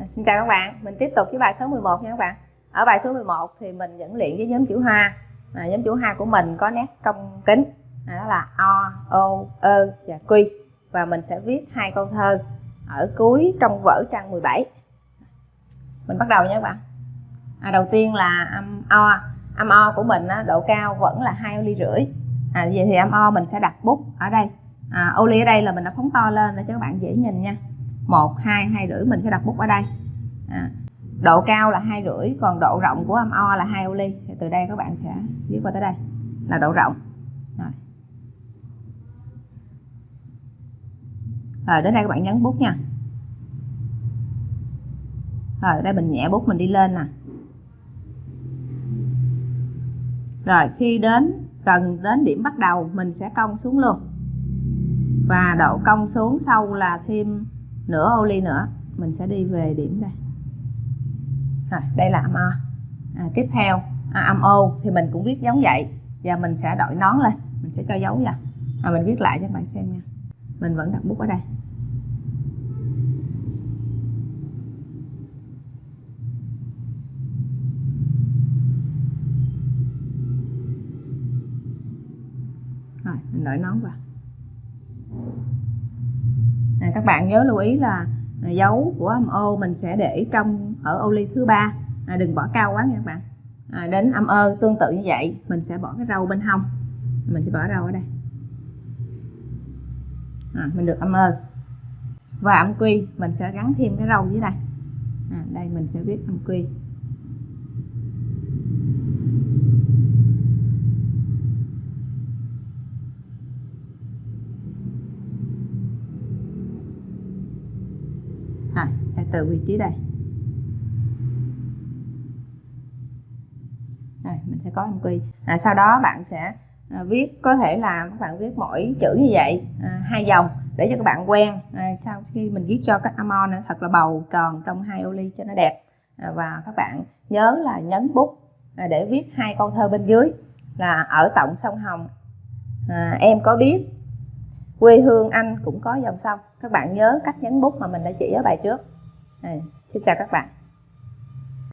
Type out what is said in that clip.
À, xin chào các bạn, mình tiếp tục với bài số 11 nha các bạn. Ở bài số 11 thì mình dẫn luyện với nhóm chữ hoa. À, nhóm chữ hoa của mình có nét cong kính, à, đó là o, o, ơ và quy. Và mình sẽ viết hai câu thơ ở cuối trong vở trang 17. Mình bắt đầu nha các bạn. À, đầu tiên là âm o, âm o của mình á, độ cao vẫn là hai ô ly rưỡi. À, vậy thì âm o mình sẽ đặt bút ở đây. À, ô ly ở đây là mình đã phóng to lên để cho các bạn dễ nhìn nha một hai hai rưỡi mình sẽ đặt bút ở đây. À, độ cao là hai rưỡi còn độ rộng của âm o là hai ô ly thì từ đây các bạn sẽ viết qua tới đây là độ rộng. Rồi. rồi đến đây các bạn nhấn bút nha. Rồi đây mình nhẹ bút mình đi lên nè. Rồi khi đến cần đến điểm bắt đầu mình sẽ cong xuống luôn. Và độ cong xuống sau là thêm nửa ô ly nữa. Mình sẽ đi về điểm đây. À, đây là âm o. À, tiếp theo. À, âm ô thì mình cũng viết giống vậy. Và mình sẽ đổi nón lên. Mình sẽ cho dấu vào. À, mình viết lại cho các bạn xem nha. Mình vẫn đặt bút ở đây. Rồi mình đổi nón vào à, các bạn nhớ lưu ý là à, dấu của âm ô mình sẽ để trong ở ô ly thứ ba. À, đừng bỏ cao quá nha các bạn. À, đến âm ơ tương tự như vậy mình sẽ bỏ cái râu bên hông. Mình sẽ bỏ râu ở đây. À, mình được âm ơ. Và âm quy mình sẽ gắn thêm cái râu dưới đây. À, đây mình sẽ viết âm quy. À, từ vị trí đây. Rồi mình sẽ có MQ quy. À, sau đó bạn sẽ à, viết có thể là các bạn viết mỗi chữ như vậy à, hai dòng để cho các bạn quen. À, sau khi mình viết cho các amon thật là bầu tròn trong hai ô ly cho nó đẹp. À, và các bạn nhớ là nhấn bút à, để viết hai câu thơ bên dưới là ở tổng sông Hồng à, em có biết quê hương anh cũng có dòng sông. Các bạn nhớ cách nhấn bút mà mình đã chỉ ở bài trước. À, xin chào các bạn.